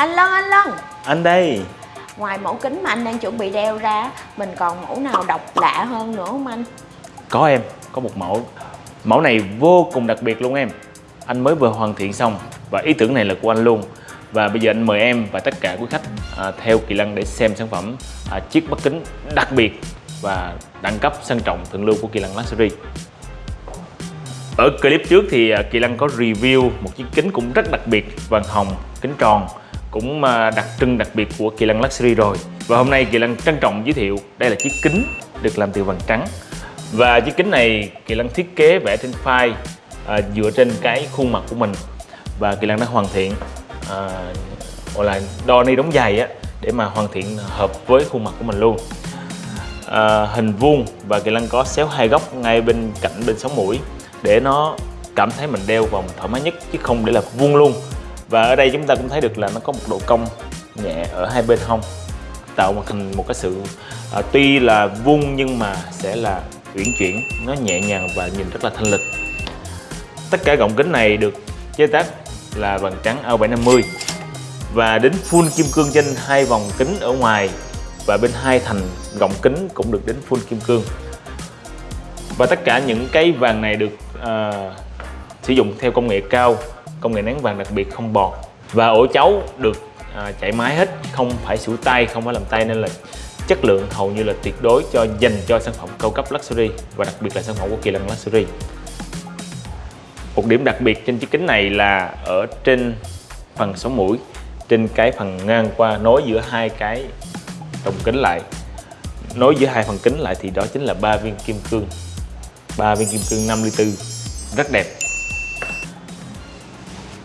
Anh Lân, anh Lân Anh đây. Ngoài mẫu kính mà anh đang chuẩn bị đeo ra Mình còn mẫu nào độc lạ hơn nữa không anh? Có em, có một mẫu. Mẫu này vô cùng đặc biệt luôn em. Anh mới vừa hoàn thiện xong Và ý tưởng này là của anh luôn. Và bây giờ anh mời em và tất cả quý khách à, Theo Kỳ Lân để xem sản phẩm à, Chiếc mắt kính đặc biệt Và đẳng cấp sang trọng thượng lưu của Kỳ Lân Luxury. Ở clip trước thì à, Kỳ Lân có review một chiếc kính cũng rất đặc biệt vàng hồng, kính tròn cũng à, đặc trưng đặc biệt của Kỳ Lân Luxury rồi. Và hôm nay Kỳ Lân trân trọng giới thiệu đây là chiếc kính được làm từ vàng trắng. Và chiếc kính này Kỳ Lân thiết kế vẽ trên file à, dựa trên cái khuôn mặt của mình. Và Kỳ Lân đã hoàn thiện à, gọi là đo ni đóng giày á để mà hoàn thiện hợp với khuôn mặt của mình luôn. À, hình vuông và Kỳ Lân có xéo hai góc ngay bên cạnh bên sống mũi để nó cảm thấy mình đeo vòng thoải mái nhất chứ không để là vuông luôn và ở đây chúng ta cũng thấy được là nó có một độ cong nhẹ ở hai bên hông tạo một hình một cái sự à, tuy là vuông nhưng mà sẽ là uyển chuyển nó nhẹ nhàng và nhìn rất là thanh lịch. Tất cả gọng kính này được chế tác là vàng trắng A750 và đến full kim cương trên hai vòng kính ở ngoài và bên hai thành gọng kính cũng được đến full kim cương. Và tất cả những cái vàng này được à, sử dụng theo công nghệ cao công nghệ nén vàng đặc biệt không bọt. Và ổ chấu được à, chạy máy hết không phải sủi tay không phải làm tay nên là chất lượng hầu như là tuyệt đối cho dành cho sản phẩm cao cấp luxury và đặc biệt là sản phẩm của kỳ lân luxury. Một điểm đặc biệt trên chiếc kính này là ở trên phần sống mũi trên cái phần ngang qua nối giữa hai cái đồng kính lại. Nối giữa hai phần kính lại thì đó chính là ba viên kim cương ba viên kim cương 54 rất đẹp.